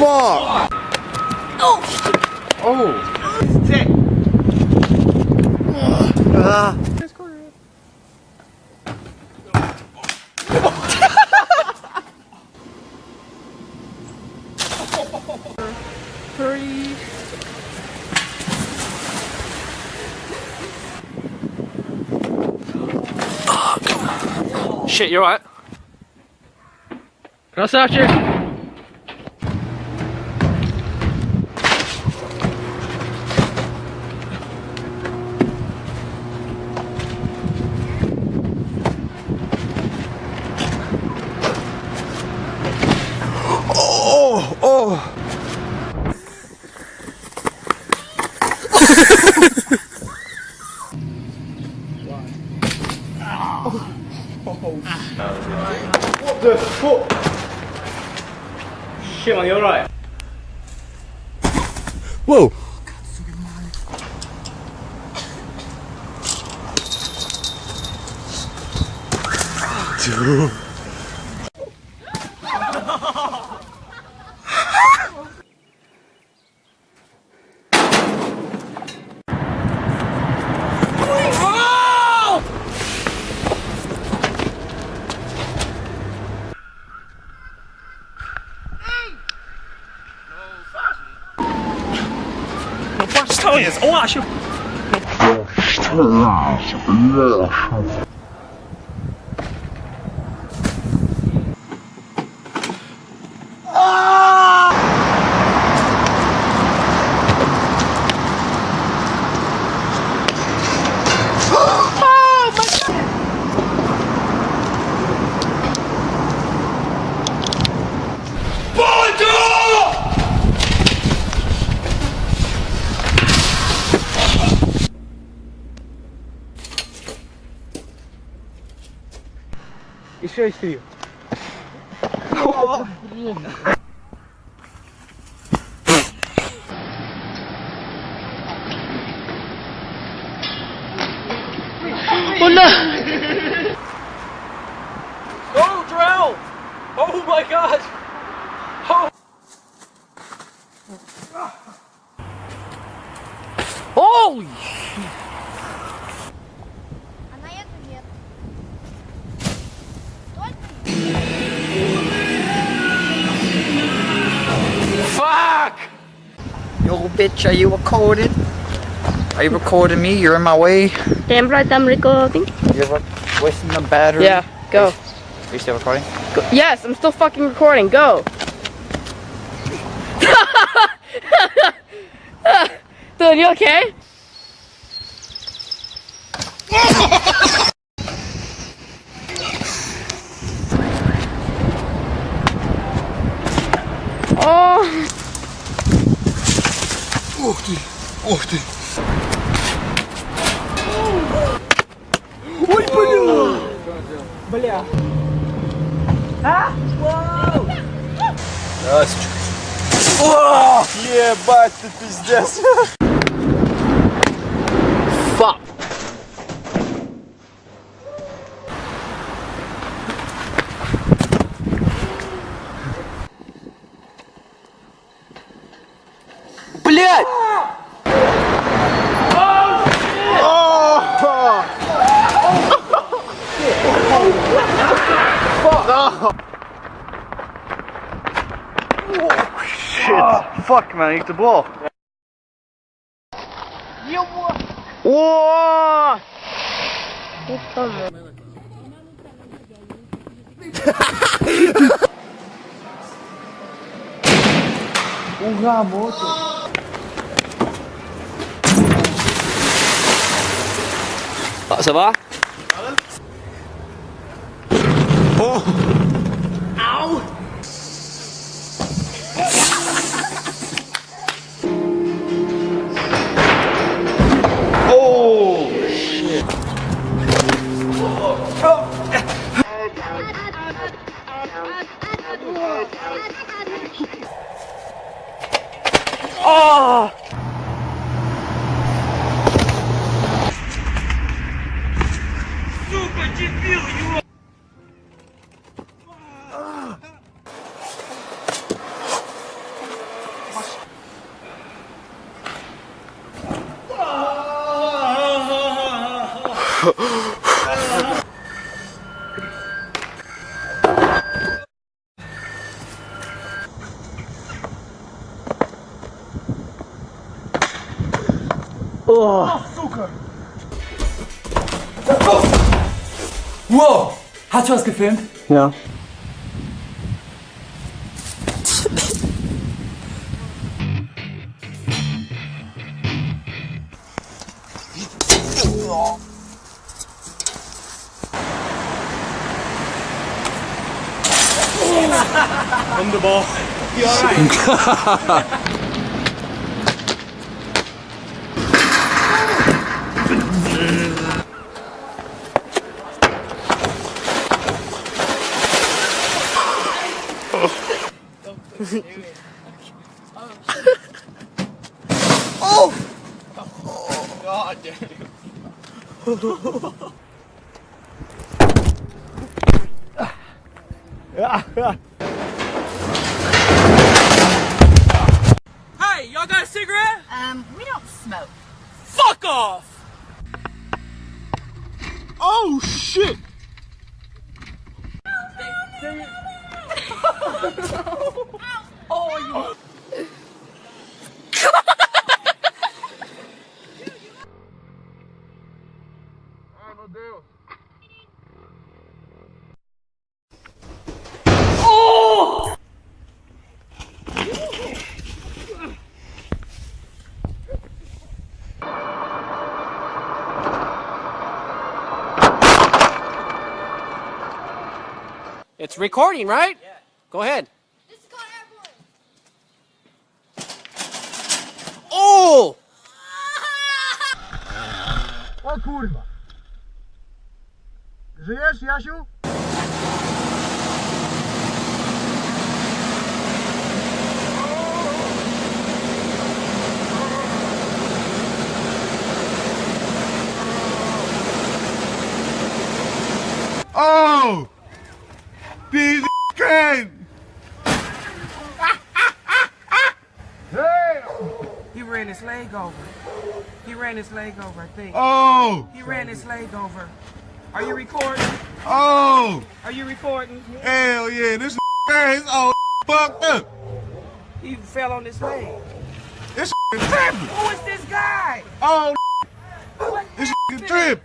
fuck? Oh. Oh. Sick. Ah. Oh, Shit, you're right. Can I search you? The? Shit, man, you alright? Whoa! Dude. No patrz, co jest? O, chase you. Oh. Oh no! oh, drown! Oh my god! Oh! Holy shit! Yo, bitch, are you recording? Are you recording me? You're in my way. Damn right I'm recording. You're wasting the battery. Yeah, go. Are you still recording? go. Yes, I'm still fucking recording. Go. Dude, you okay? Ух ты! Ух ты! Ой, бля! Здравствуйте. О, ебать ты пиздец. shit. Oh, fuck man, ik de bal. Hoera, motor. Ça va Oh Wow! Hast du was gefilmt? Ja. On the ball. You alright? Hey, cigarette? Um, we don't smoke. Fuck off! Oh shit! oh, It's recording, right? Yeah. Go ahead. This is called airborne. Oh! O kurwa! Żyjesz, Jasiu? Oh! Piece of crane! Hey! He ran his leg over. He ran his leg over, I think. Oh! He ran his leg over. Are you recording? Oh! Are you recording? Hell yeah, this is all fucked up. He fell on his leg. This tripping. Who is this guy? Oh, What this happened? trip.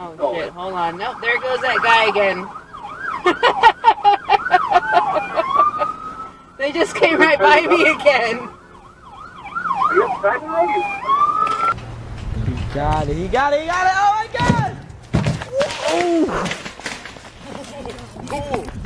Oh shit, hold on. Nope, there goes that guy again. they just came right by me again. He got it, he got it, he got it! Oh my god!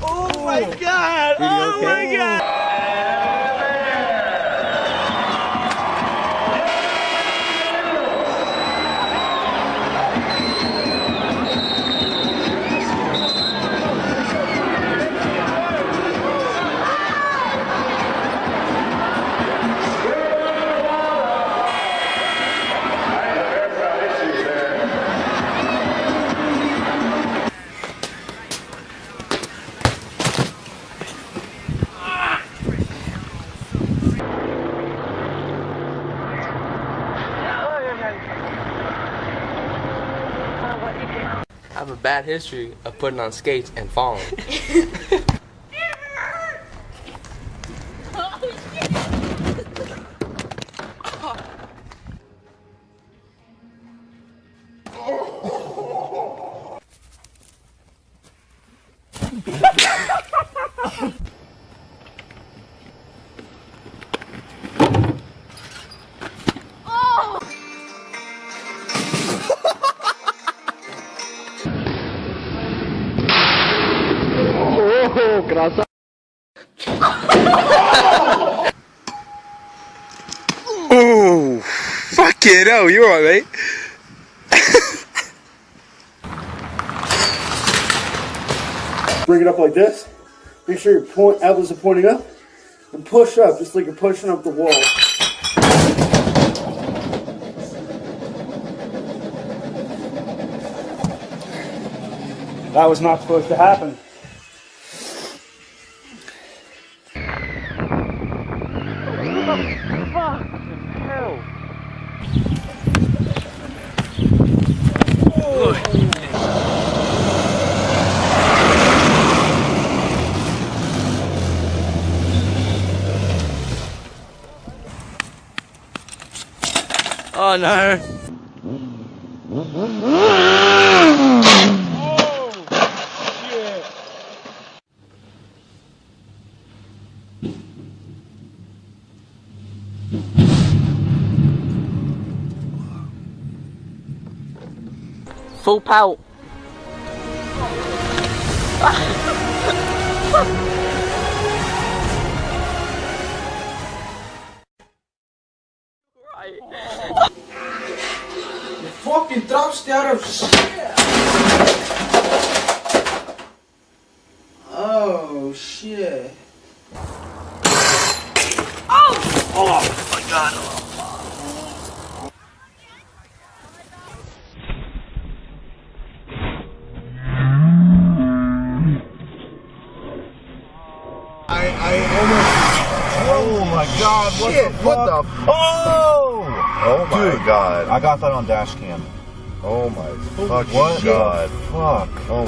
Oh my god! Oh bad history of putting on skates and falling. Ooh, fuck it, oh, You're alright. Bring it up like this. Make sure your point elbows are pointing up, and push up just like you're pushing up the wall. That was not supposed to happen. Oh no. Full pelt. Fucking thrust out of shit. Oh shit. Oh! Oh my god. Oh. I, I almost. Oh my god, what the fuck? What the Oh! Oh my god. I got that on dash cam. Oh my fuck what god. Fuck. Oh.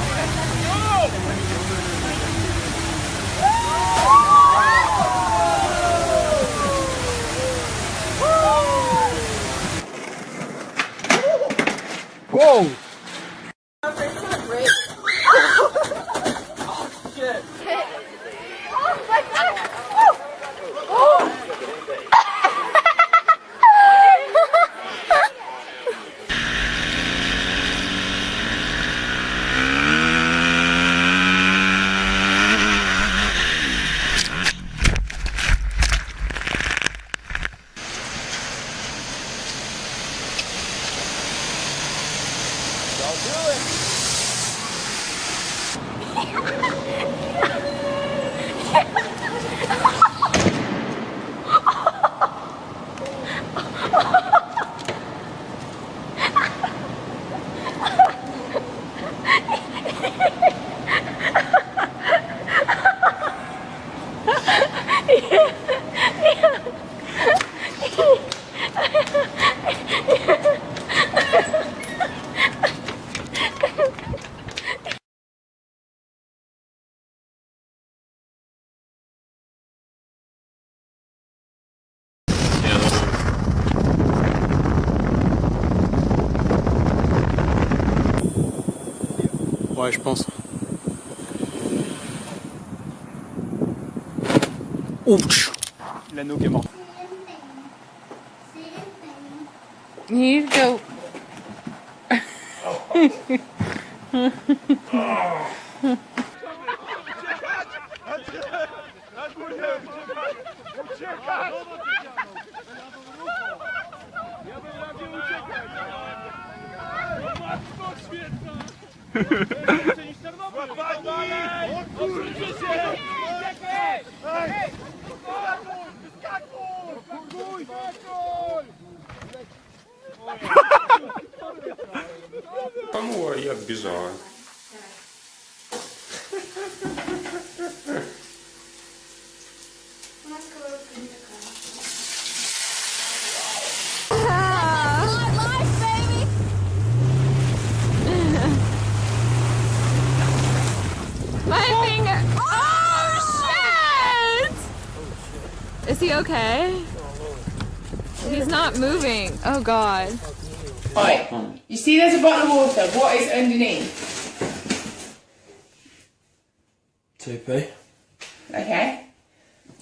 Whoa! Ouais, je pense. Ouch L'anneau qui est mort. Here you go. Та ну, а як біжала? Okay? He's not moving. Oh god. Right. You see there's a bottle of water. What is underneath? TP. Okay.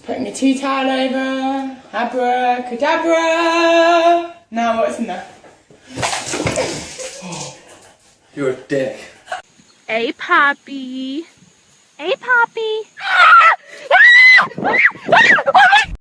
Putting your tea towel over. Abracadabra. Now what's in there? You're a dick. Hey, Poppy. Hey, Poppy. Ah! Ah! Ah! Oh